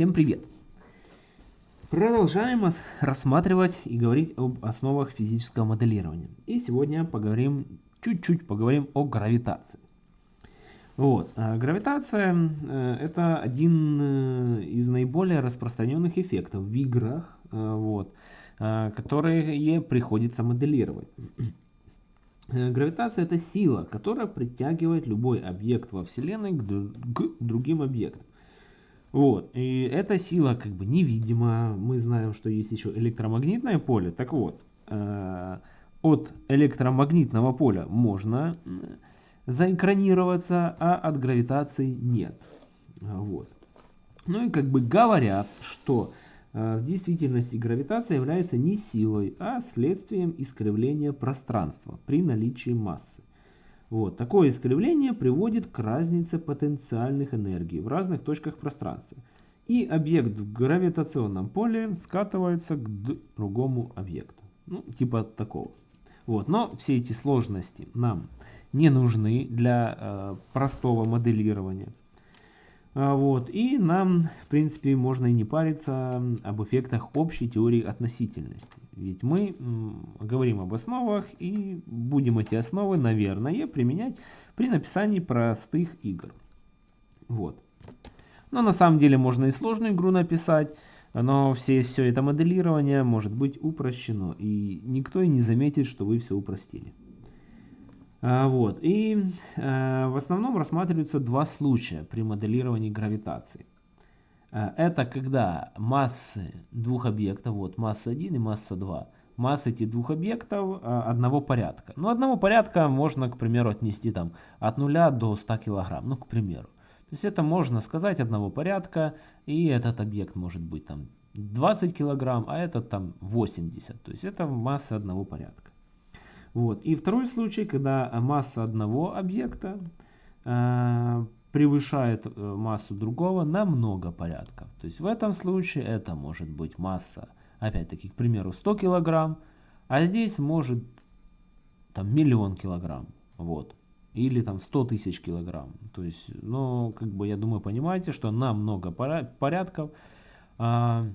Всем привет! Продолжаем рассматривать и говорить об основах физического моделирования. И сегодня поговорим, чуть-чуть поговорим о гравитации. Вот. А гравитация э, это один э, из наиболее распространенных эффектов в играх, э, вот, которые приходится моделировать. Гравитация это сила, которая притягивает любой объект во Вселенной к, к другим объектам. Вот, и эта сила как бы невидима. Мы знаем, что есть еще электромагнитное поле. Так вот, э, от электромагнитного поля можно заэкранироваться, а от гравитации нет. Вот. Ну и как бы говорят, что э, в действительности гравитация является не силой, а следствием искривления пространства при наличии массы. Вот. Такое искривление приводит к разнице потенциальных энергий в разных точках пространства. И объект в гравитационном поле скатывается к другому объекту. Ну, типа такого. Вот. Но все эти сложности нам не нужны для э, простого моделирования. А, вот. И нам, в принципе, можно и не париться об эффектах общей теории относительности. Ведь мы говорим об основах и будем эти основы, наверное, применять при написании простых игр. Вот. Но на самом деле можно и сложную игру написать, но все, все это моделирование может быть упрощено. И никто и не заметит, что вы все упростили. А, вот. И а, в основном рассматриваются два случая при моделировании гравитации. А, это когда массы двух объектов, вот масса 1 и масса 2, массы этих двух объектов одного порядка. Ну, одного порядка можно, к примеру, отнести там от 0 до 100 килограмм, ну, к примеру. То есть это можно сказать одного порядка, и этот объект может быть там 20 килограмм, а этот там 80. То есть это масса одного порядка. Вот. И второй случай, когда масса одного объекта э, превышает э, массу другого на много порядков. То есть в этом случае это может быть масса, опять-таки, к примеру, 100 килограмм, а здесь может там миллион килограмм. Вот. Или там 100 тысяч килограмм. То есть, ну, как бы, я думаю, понимаете, что на много порядков Э,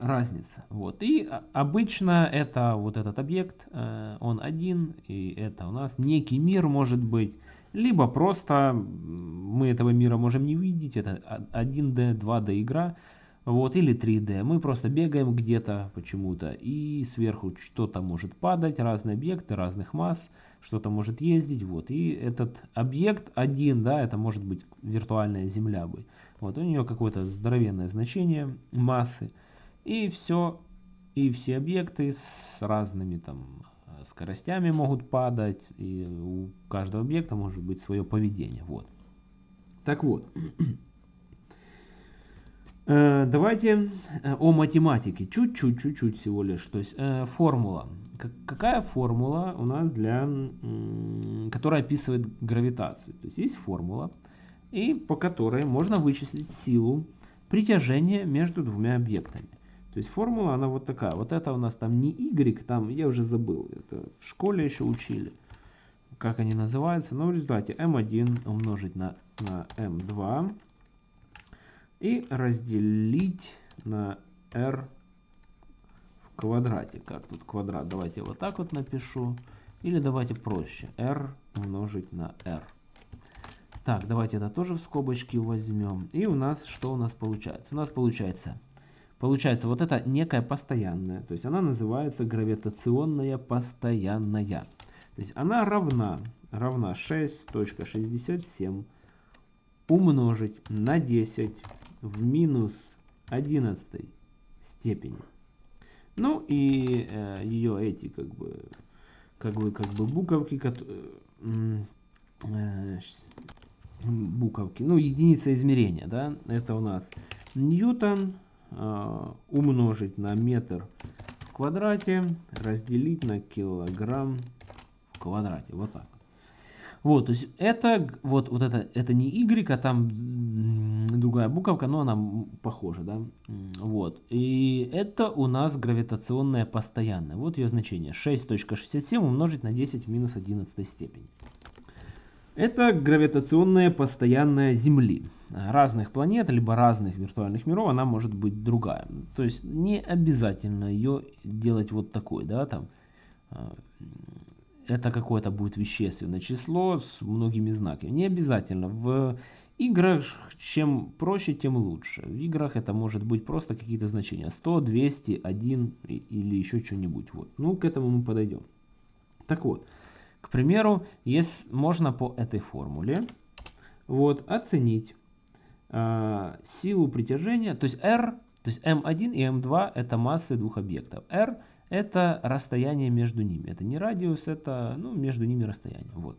разница. Вот. И обычно это вот этот объект, э, он один, и это у нас некий мир может быть, либо просто мы этого мира можем не видеть, это 1D, 2D игра, вот, или 3D. Мы просто бегаем где-то почему-то, и сверху что-то может падать, разные объекты, разных масс, что-то может ездить, вот. И этот объект один, да, это может быть виртуальная Земля бы. Вот, у нее какое-то здоровенное значение массы. И все, и все объекты с разными там скоростями могут падать, и у каждого объекта может быть свое поведение. Вот. Так вот, э, давайте э, о математике. Чуть-чуть, чуть-чуть всего лишь. То есть э, формула. Какая формула у нас для, которая описывает гравитацию? То есть есть формула, и по которой можно вычислить силу притяжения между двумя объектами. То есть формула, она вот такая. Вот это у нас там не y, там я уже забыл. Это в школе еще учили. Как они называются. Но в результате m1 умножить на, на m2 и разделить на r в квадрате. Как тут квадрат? Давайте вот так вот напишу. Или давайте проще. r умножить на r. Так, давайте это тоже в скобочки возьмем. И у нас что у нас получается? У нас получается Получается, вот это некая постоянная, то есть она называется гравитационная постоянная. То есть она равна, равна 6.67 умножить на 10 в минус 11 степени. Ну и э, ее эти как бы, как бы, как бы буковки, э, э, буковки, ну единица измерения, да, это у нас Ньютон умножить на метр в квадрате, разделить на килограмм в квадрате. Вот так. Вот, то есть это вот, вот это, это не y, а там другая буковка, но она похожа, да. Вот. И это у нас гравитационная постоянная. Вот ее значение. 6.67 умножить на 10 в минус 11 степени. Это гравитационная постоянная Земли. Разных планет, либо разных виртуальных миров, она может быть другая. То есть не обязательно ее делать вот такой, да, там. А, это какое-то будет вещественное число с многими знаками. Не обязательно. В играх чем проще, тем лучше. В играх это может быть просто какие-то значения. 100, 200, 1 или еще что-нибудь. Вот. Ну, к этому мы подойдем. Так вот, к примеру, есть, можно по этой формуле вот, оценить э, силу притяжения, то есть R, то есть M1 и M2 это массы двух объектов. R это расстояние между ними. Это не радиус, это ну, между ними расстояние. Вот.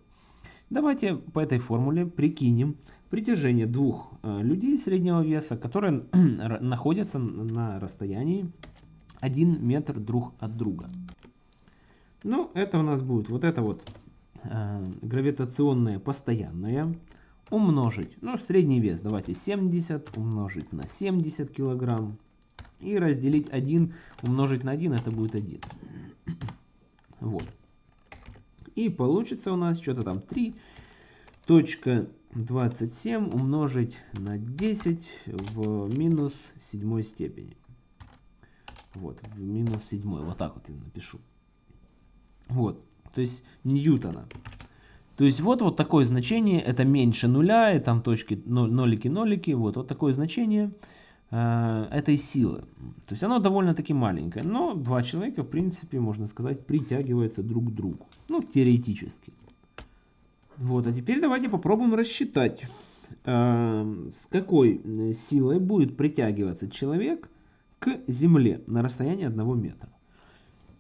Давайте по этой формуле прикинем притяжение двух э, людей среднего веса, которые находятся на расстоянии 1 метр друг от друга. Ну, это у нас будет вот это вот э, гравитационное постоянное умножить, ну, средний вес, давайте 70 умножить на 70 килограмм и разделить 1 умножить на 1, это будет 1. Вот. И получится у нас что-то там 3.27 умножить на 10 в минус 7 степени. Вот, в минус 7. Вот так вот я напишу. Вот, то есть ньютона. То есть вот, вот такое значение, это меньше нуля, и там точки, нолики-нолики, вот, вот такое значение э, этой силы. То есть оно довольно-таки маленькое, но два человека, в принципе, можно сказать, притягиваются друг к другу. Ну, теоретически. Вот, а теперь давайте попробуем рассчитать, э, с какой силой будет притягиваться человек к Земле на расстоянии одного метра.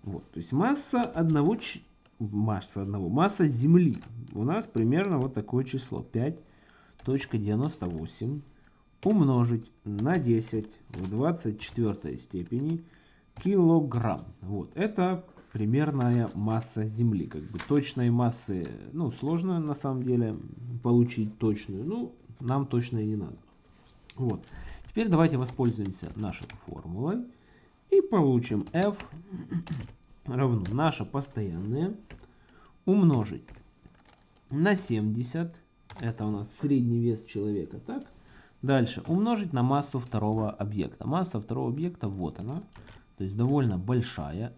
Вот, то есть масса одного, масса одного, масса Земли у нас примерно вот такое число 5.98 умножить на 10 в 24 степени килограмм. Вот, это примерная масса Земли. Как бы точной массы, ну, сложно на самом деле получить точную. Ну, нам точно и не надо. Вот. Теперь давайте воспользуемся нашей формулой и получим F равно наша постоянная умножить на 70, это у нас средний вес человека, так? Дальше умножить на массу второго объекта. Масса второго объекта, вот она, то есть довольно большая.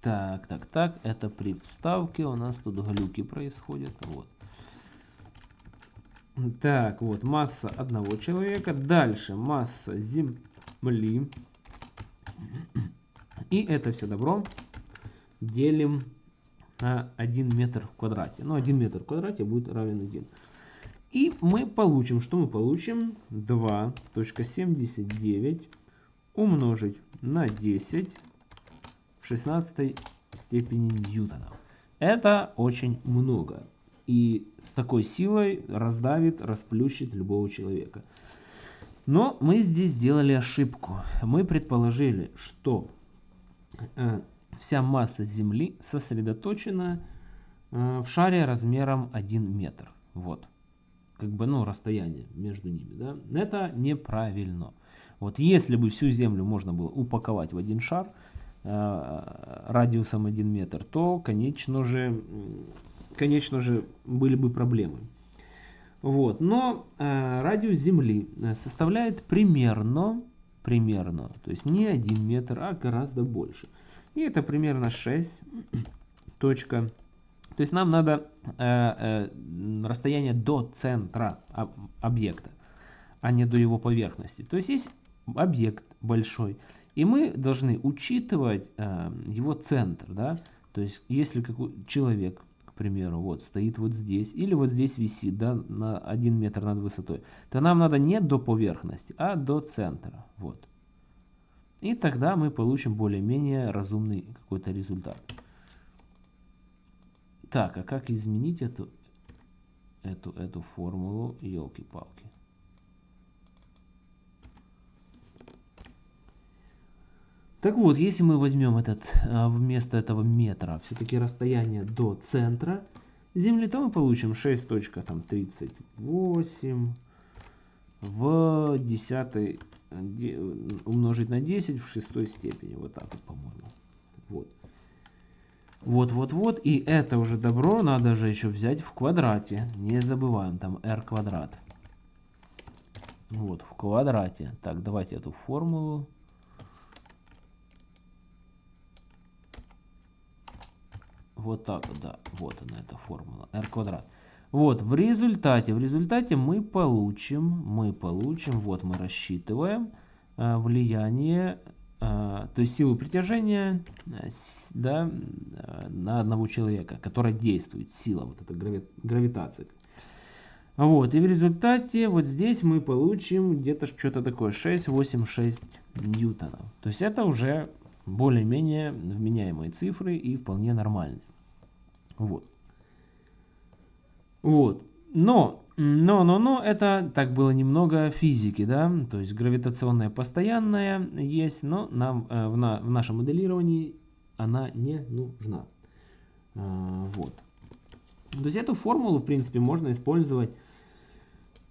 Так, так, так, это при вставке у нас тут глюки происходят, вот. Так, вот масса одного человека, дальше масса Земли. И это все добро делим на 1 метр в квадрате. Ну, 1 метр в квадрате будет равен 1. И мы получим, что мы получим? 2.79 умножить на 10 в 16 степени ньютона. Это очень много. И с такой силой раздавит, расплющит любого человека. Но мы здесь сделали ошибку. Мы предположили, что э, вся масса Земли сосредоточена э, в шаре размером 1 метр. Вот. Как бы, ну, расстояние между ними, да. Это неправильно. Вот если бы всю Землю можно было упаковать в один шар э, радиусом 1 метр, то, конечно же, конечно же, были бы проблемы. Вот. Но э, радиус Земли составляет примерно, примерно, то есть не 1 метр, а гораздо больше. И это примерно 6 точка. То есть нам надо э, э, расстояние до центра об, объекта, а не до его поверхности. То есть есть объект большой, и мы должны учитывать э, его центр. Да? То есть если какой человек, к примеру, вот стоит вот здесь, или вот здесь висит да, на 1 метр над высотой, то нам надо не до поверхности, а до центра. Вот. И тогда мы получим более-менее разумный какой-то результат. Так, а как изменить эту, эту, эту формулу? Елки-палки. Так вот, если мы возьмем этот, а, вместо этого метра все-таки расстояние до центра Земли, то мы получим 6.38 в десятой умножить на 10 в шестой степени. Вот так вот, по-моему. Вот. Вот-вот-вот. И это уже добро надо же еще взять в квадрате. Не забываем, там r квадрат. Вот, в квадрате. Так, давайте эту формулу. Вот так вот, да. Вот она, эта формула. r квадрат. Вот, в результате, в результате мы получим, мы получим, вот мы рассчитываем э, влияние, э, то есть силу притяжения э, да, на одного человека, которая действует, сила, вот эта грави, гравитация. Вот, и в результате вот здесь мы получим где-то что-то такое 6,86 ньютонов. То есть это уже более-менее вменяемые цифры и вполне нормальные. Вот. Вот. Но, но, но, но, это так было немного физики, да, то есть гравитационная постоянная есть, но нам э, в, на, в нашем моделировании она не нужна. А, вот. То есть эту формулу, в принципе, можно использовать,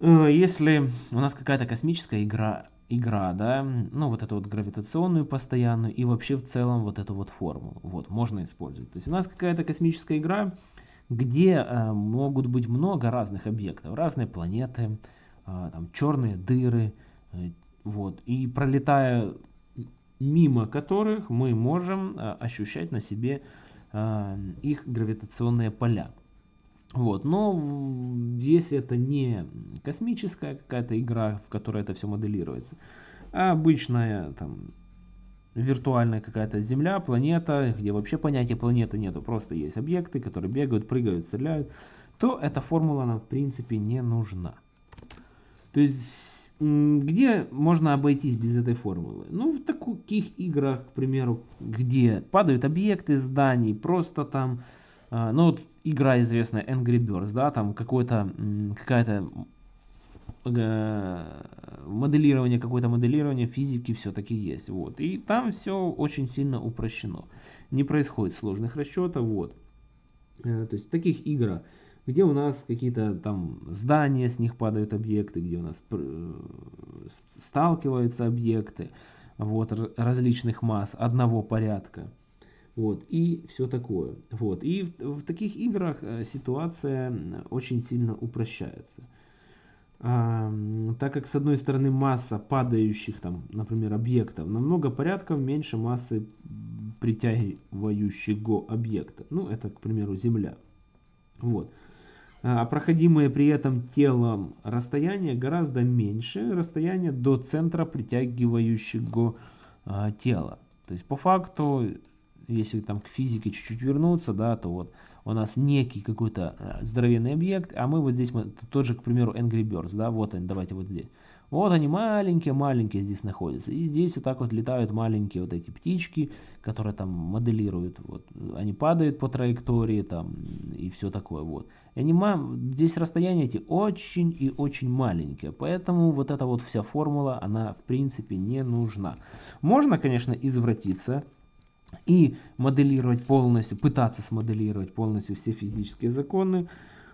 э, если у нас какая-то космическая игра, игра, да, ну вот эту вот гравитационную постоянную и вообще в целом вот эту вот формулу, вот, можно использовать. То есть у нас какая-то космическая игра, где э, могут быть много разных объектов, разные планеты, э, там, черные дыры, э, вот, и пролетая мимо которых мы можем ощущать на себе их гравитационные поля. Вот, но здесь это не космическая какая-то игра, в которой это все моделируется, а обычная там виртуальная какая-то Земля, планета, где вообще понятия планеты нету, просто есть объекты, которые бегают, прыгают, стреляют, то эта формула нам в принципе не нужна. То есть, где можно обойтись без этой формулы? Ну, в таких играх, к примеру, где падают объекты зданий, просто там, а, ну вот игра известная Angry Birds, да, там какой-то, какая-то моделирование, какое-то моделирование физики все-таки есть. Вот. И там все очень сильно упрощено. Не происходит сложных расчетов. Вот. Э, то есть в таких играх, где у нас какие-то там здания, с них падают объекты, где у нас э, сталкиваются объекты вот, различных масс одного порядка. Вот, и все такое. Вот, и в, в таких играх ситуация очень сильно упрощается так как с одной стороны масса падающих там, например, объектов намного порядков меньше массы притягивающего объекта. Ну, это, к примеру, Земля. Вот. А проходимые при этом телом расстояние гораздо меньше расстояния до центра притягивающего а, тела. То есть по факту, если там к физике чуть-чуть вернуться, да, то вот у нас некий какой-то э, здоровенный объект, а мы вот здесь, мы, тот же, к примеру, Angry Birds, да, вот они, давайте вот здесь. Вот они маленькие-маленькие здесь находятся. И здесь вот так вот летают маленькие вот эти птички, которые там моделируют. Вот. Они падают по траектории там и все такое. Вот. И они, здесь расстояние эти очень и очень маленькие. Поэтому вот эта вот вся формула, она в принципе не нужна. Можно, конечно, извратиться и моделировать полностью, пытаться смоделировать полностью все физические законы,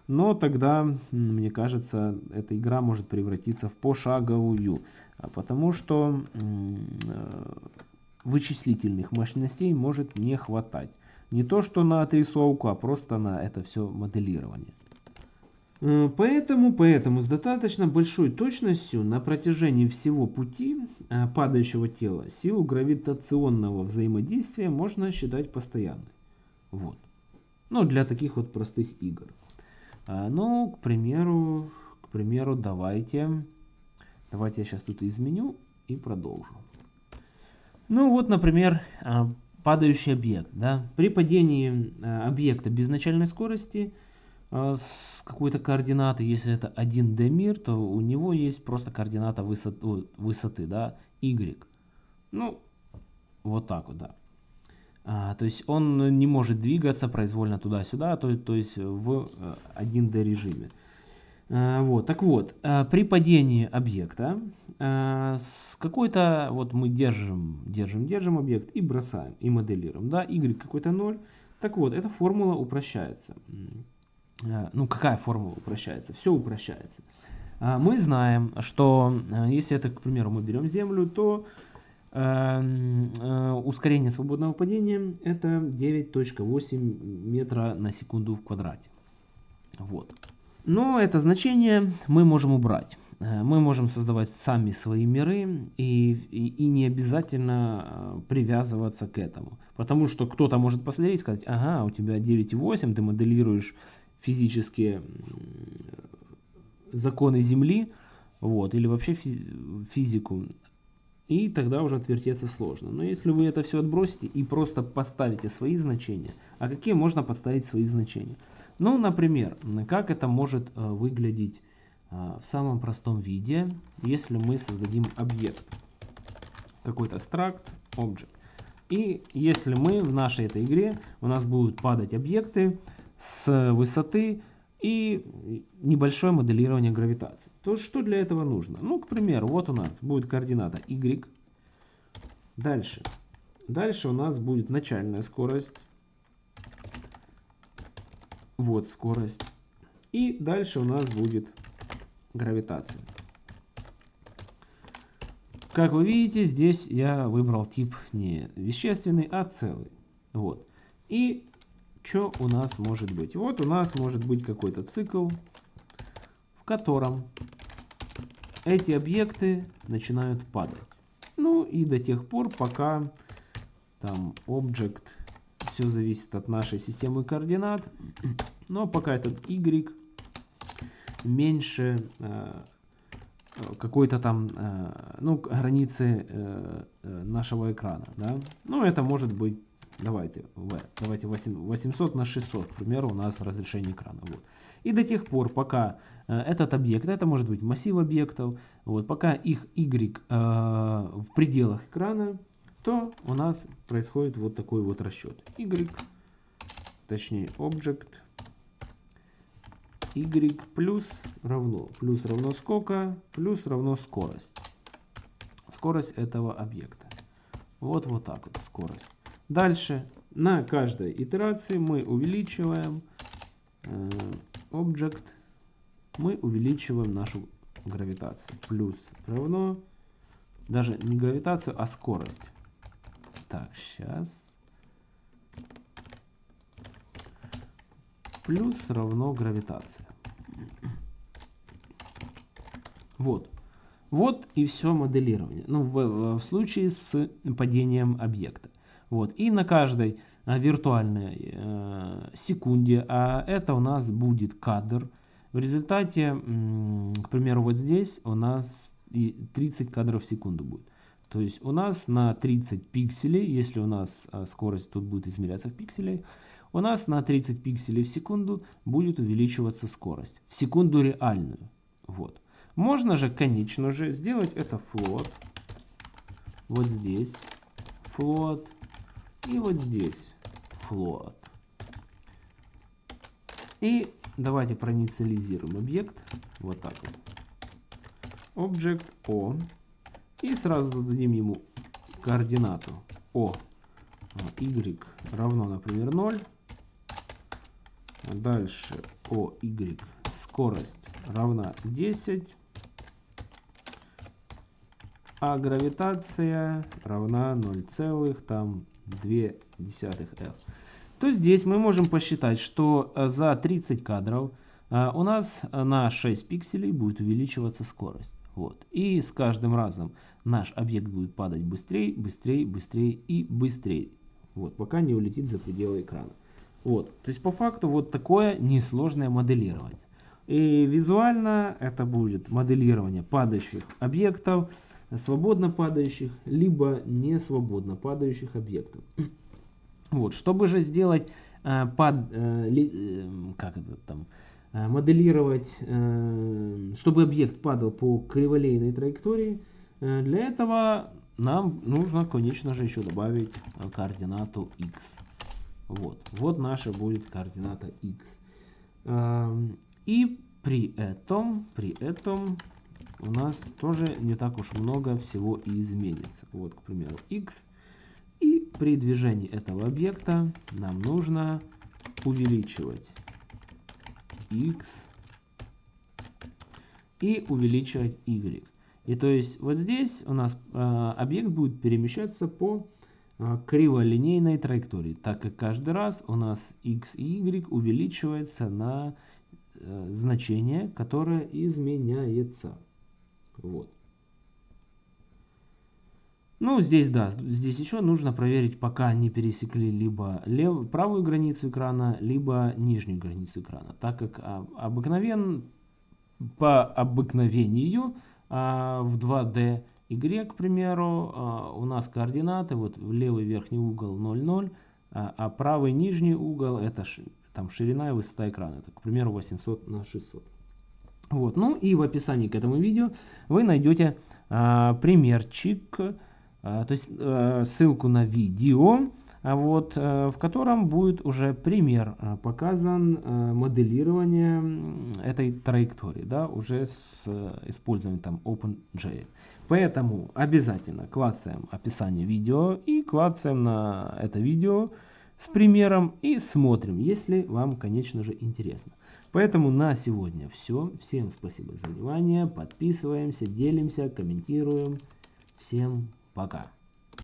но тогда, мне кажется, эта игра может превратиться в пошаговую, а потому что э, вычислительных мощностей может не хватать. Не то что на отрисовку, а просто на это все моделирование. Э, поэтому, поэтому с достаточно большой точностью на протяжении всего пути э, падающего тела силу гравитационного взаимодействия можно считать постоянной. Вот. Ну, для таких вот простых игр. А, ну, к примеру, к примеру, давайте, давайте я сейчас тут изменю и продолжу. Ну, вот, например, а, падающий объект. Да? При падении объекта без начальной скорости – с какой-то координаты, если это 1D мир, то у него есть просто координата высоты, да, y. Ну, вот так вот, да. А, то есть он не может двигаться произвольно туда-сюда, то, то есть в 1D э, режиме. А, вот, так вот, а, при падении объекта а, с какой-то, вот мы держим, держим, держим объект и бросаем, и моделируем, да, y какой-то 0. Так вот, эта формула упрощается. Э, ну какая формула упрощается? Все упрощается. А, мы знаем, что э, если это, к примеру, мы берем Землю, то Эм, э, ускорение свободного падения это 9.8 метра на секунду в квадрате. Вот. Но это значение мы можем убрать. Э, мы можем создавать сами свои миры и, и, и не обязательно э, привязываться к этому. Потому что кто-то может посмотреть и сказать, ага, у тебя 9,8, ты моделируешь физические законы Земли, вот, или вообще физику, и тогда уже отвертеться сложно. Но если вы это все отбросите и просто поставите свои значения, а какие можно подставить свои значения? Ну, например, как это может э, выглядеть э, в самом простом виде, если мы создадим объект, какой-то struct, object. И если мы в нашей этой игре, у нас будут падать объекты с высоты и небольшое моделирование гравитации. То что для этого нужно? Ну, к примеру, вот у нас будет координата y. Дальше. Дальше у нас будет начальная скорость. Вот скорость. И дальше у нас будет гравитация. Как вы видите, здесь я выбрал тип не вещественный, а целый. Вот. И что у нас может быть? Вот у нас может быть какой-то цикл, в котором эти объекты начинают падать. Ну и до тех пор, пока там объект, все зависит от нашей системы координат, но пока этот y меньше э, какой-то там, э, ну, границы э, э нашего экрана, да. Ну, это может быть Давайте, давайте 800 на 600, к примеру, у нас разрешение экрана. Вот. И до тех пор, пока э, этот объект, это может быть массив объектов, вот, пока их y э, в пределах экрана, то у нас происходит вот такой вот расчет. y, точнее object, y плюс равно, плюс равно сколько, плюс равно скорость. Скорость этого объекта. Вот вот так вот скорость. Дальше на каждой итерации мы увеличиваем э, object, мы увеличиваем нашу гравитацию. Плюс равно, даже не гравитацию, а скорость. Так, сейчас. Плюс равно гравитация. Вот. Вот и все моделирование. Ну, в, в случае с падением объекта. Вот. И на каждой а, виртуальной э, секунде, а это у нас будет кадр, в результате, к примеру, вот здесь у нас 30 кадров в секунду будет. То есть у нас на 30 пикселей, если у нас а, скорость тут будет измеряться в пикселях, у нас на 30 пикселей в секунду будет увеличиваться скорость. В секунду реальную. Вот. Можно же, конечно же, сделать это float. Вот здесь. Float. И вот здесь float. И давайте проинициализируем объект. Вот так вот. Object O. И сразу зададим ему координату O. Y равно, например, 0. Дальше OY скорость равна 10. А гравитация равна 0, там 0,2 F. То здесь мы можем посчитать, что э, за 30 кадров э, у нас на 6 пикселей будет увеличиваться скорость. Вот. И с каждым разом наш объект будет падать быстрее, быстрее, быстрее и быстрее. Вот, пока не улетит за пределы экрана. Вот. То есть по факту вот такое несложное моделирование. И визуально это будет моделирование падающих объектов, свободно падающих, либо не свободно падающих объектов. Вот, чтобы же сделать э, под, э, ли, э, как это там, э, моделировать, э, чтобы объект падал по криволейной траектории, э, для этого нам нужно, конечно же, еще добавить координату x. Вот, вот наша будет координата x. Э, и при этом, при этом у нас тоже не так уж много всего и изменится. Вот, к примеру, x. И при движении этого объекта нам нужно увеличивать x и увеличивать y. И то есть вот здесь у нас э, объект будет перемещаться по э, криволинейной траектории, так как каждый раз у нас x и y увеличивается на э, значение, которое изменяется. Вот. Ну, здесь, да, здесь еще нужно проверить, пока не пересекли либо лев, правую границу экрана, либо нижнюю границу экрана, так как а, обыкновен, по обыкновению а, в 2D игре, к примеру, а, у нас координаты, вот левый верхний угол 0,0, а, правый нижний угол это там ширина и высота экрана, это, к примеру, 800 на 600. Вот, ну и в описании к этому видео вы найдете а, примерчик, а, то есть а, ссылку на видео, а вот, э, в котором будет уже пример э, показан э, моделирование этой траектории, да, уже с использованием там OpenGL. Поэтому обязательно клацаем описание видео и клацаем на это видео с примером и смотрим, если вам, конечно же, интересно. Поэтому на сегодня все. Всем спасибо за внимание. Подписываемся, делимся, комментируем. Всем пока.